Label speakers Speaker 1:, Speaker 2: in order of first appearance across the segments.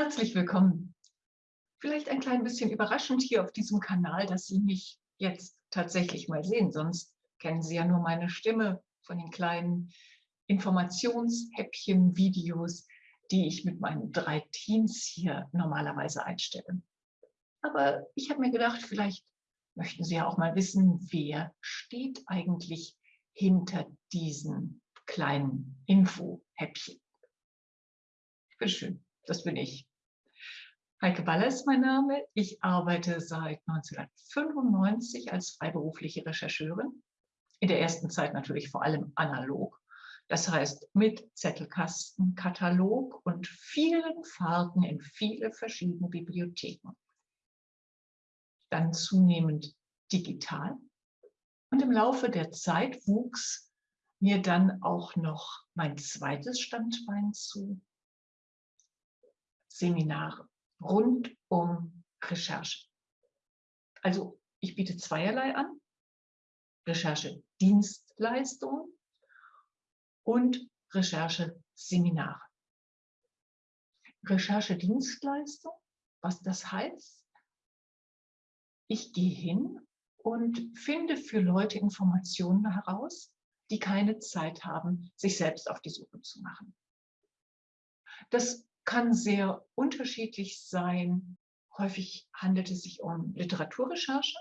Speaker 1: Herzlich willkommen. Vielleicht ein klein bisschen überraschend hier auf diesem Kanal, dass Sie mich jetzt tatsächlich mal sehen. Sonst kennen Sie ja nur meine Stimme von den kleinen Informationshäppchen, Videos, die ich mit meinen drei Teams hier normalerweise einstelle. Aber ich habe mir gedacht, vielleicht möchten Sie ja auch mal wissen, wer steht eigentlich hinter diesen kleinen Info-Häppchen. Bitteschön, das bin ich. Heike Baller ist mein Name. Ich arbeite seit 1995 als freiberufliche Rechercheurin. In der ersten Zeit natürlich vor allem analog. Das heißt mit Zettelkasten, Katalog und vielen Fahrten in viele verschiedene Bibliotheken. Dann zunehmend digital. Und im Laufe der Zeit wuchs mir dann auch noch mein zweites Standbein zu, Seminare rund um Recherche. Also ich biete zweierlei an, Recherche-Dienstleistungen und Recherche-Seminare. Recherche-Dienstleistung, was das heißt? Ich gehe hin und finde für Leute Informationen heraus, die keine Zeit haben, sich selbst auf die Suche zu machen. Das kann sehr unterschiedlich sein. Häufig handelt es sich um Literaturrecherche,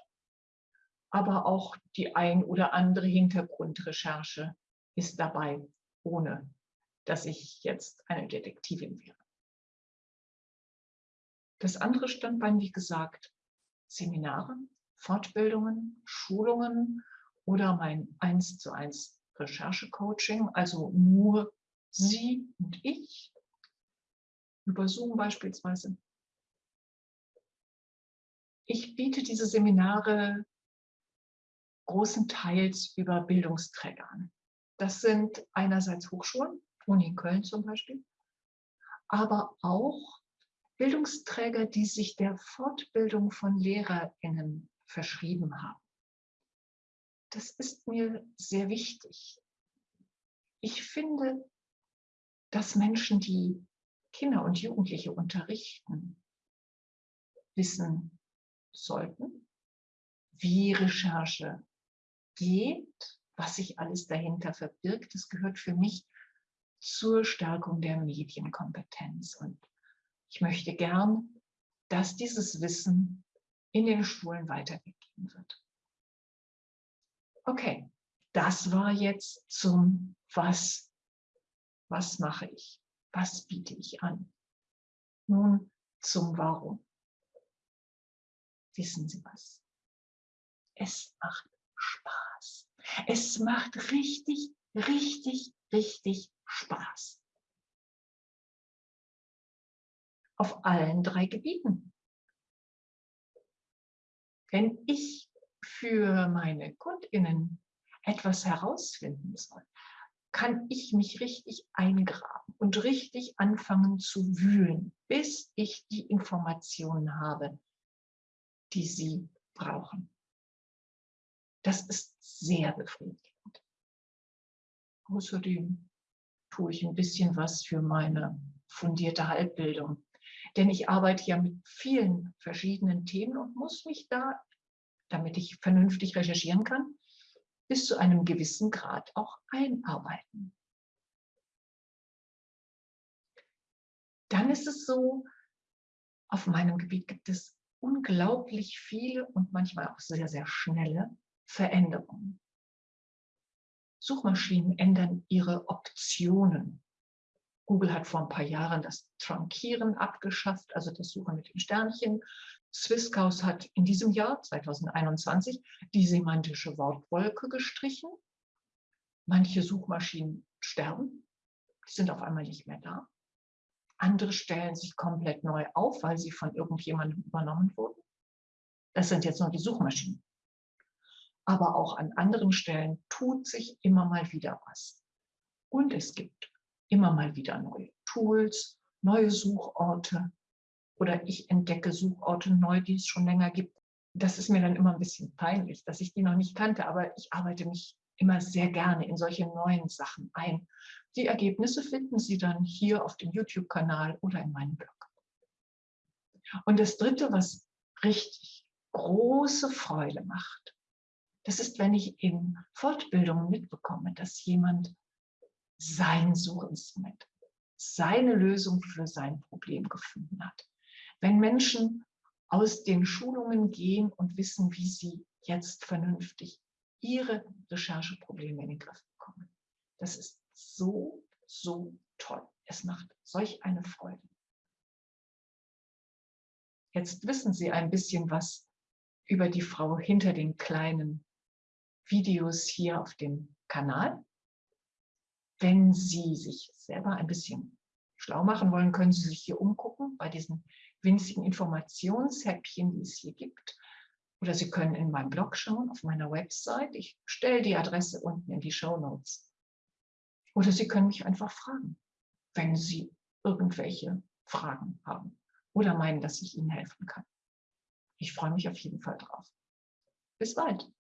Speaker 1: aber auch die ein oder andere Hintergrundrecherche ist dabei, ohne dass ich jetzt eine Detektivin wäre. Das andere Standbein, wie gesagt, Seminare, Fortbildungen, Schulungen oder mein 1 zu 1 Recherche-Coaching, also nur Sie und ich über Zoom beispielsweise. Ich biete diese Seminare großenteils über Bildungsträger an. Das sind einerseits Hochschulen, Uni Köln zum Beispiel, aber auch Bildungsträger, die sich der Fortbildung von LehrerInnen verschrieben haben. Das ist mir sehr wichtig. Ich finde, dass Menschen, die Kinder und Jugendliche unterrichten, wissen sollten, wie Recherche geht, was sich alles dahinter verbirgt. Das gehört für mich zur Stärkung der Medienkompetenz. Und ich möchte gern, dass dieses Wissen in den Schulen weitergegeben wird. Okay, das war jetzt zum Was. Was mache ich? Was biete ich an? Nun zum Warum. Wissen Sie was? Es macht Spaß. Es macht richtig, richtig, richtig Spaß. Auf allen drei Gebieten. Wenn ich für meine KundInnen etwas herausfinden soll, kann ich mich richtig eingraben und richtig anfangen zu wühlen, bis ich die Informationen habe, die sie brauchen. Das ist sehr befriedigend. Außerdem tue ich ein bisschen was für meine fundierte Halbbildung. Denn ich arbeite ja mit vielen verschiedenen Themen und muss mich da, damit ich vernünftig recherchieren kann, bis zu einem gewissen Grad auch einarbeiten. Dann ist es so, auf meinem Gebiet gibt es unglaublich viele und manchmal auch sehr, sehr schnelle Veränderungen. Suchmaschinen ändern ihre Optionen. Google hat vor ein paar Jahren das Trunkieren abgeschafft, also das Suchen mit den Sternchen. Swisscaus hat in diesem Jahr, 2021, die semantische Wortwolke gestrichen. Manche Suchmaschinen sterben, die sind auf einmal nicht mehr da. Andere stellen sich komplett neu auf, weil sie von irgendjemandem übernommen wurden. Das sind jetzt nur die Suchmaschinen. Aber auch an anderen Stellen tut sich immer mal wieder was. Und es gibt immer mal wieder neue Tools, neue Suchorte, oder ich entdecke Suchorte neu, die es schon länger gibt. Das ist mir dann immer ein bisschen peinlich, dass ich die noch nicht kannte, aber ich arbeite mich immer sehr gerne in solche neuen Sachen ein. Die Ergebnisse finden Sie dann hier auf dem YouTube-Kanal oder in meinem Blog. Und das Dritte, was richtig große Freude macht, das ist, wenn ich in Fortbildungen mitbekomme, dass jemand sein Sucheinstrument, seine Lösung für sein Problem gefunden hat. Wenn Menschen aus den Schulungen gehen und wissen, wie sie jetzt vernünftig ihre Rechercheprobleme in den Griff bekommen. Das ist so, so toll. Es macht solch eine Freude. Jetzt wissen Sie ein bisschen was über die Frau hinter den kleinen Videos hier auf dem Kanal. Wenn Sie sich selber ein bisschen schlau machen wollen, können Sie sich hier umgucken bei diesen winzigen Informationshäppchen, die es hier gibt. Oder Sie können in meinem Blog schauen, auf meiner Website. Ich stelle die Adresse unten in die Show Notes. Oder Sie können mich einfach fragen, wenn Sie irgendwelche Fragen haben oder meinen, dass ich Ihnen helfen kann. Ich freue mich auf jeden Fall drauf. Bis bald.